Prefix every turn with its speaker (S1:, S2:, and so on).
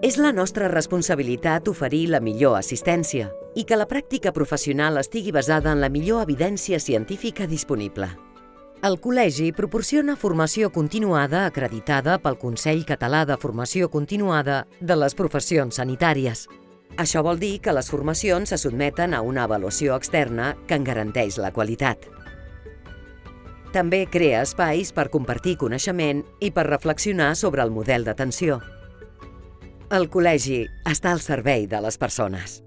S1: És la nostra responsabilitat oferir la millor assistència i que la pràctica professional estigui basada en la millor evidència científica disponible. El Col·legi proporciona formació continuada acreditada pel Consell Català de Formació Continuada de les Professions Sanitàries. Això vol dir que les formacions se sotmeten a una avaluació externa que en garanteix la qualitat. També crea espais per compartir coneixement i per reflexionar sobre el model d'atenció. El col·legi està al servei de les persones.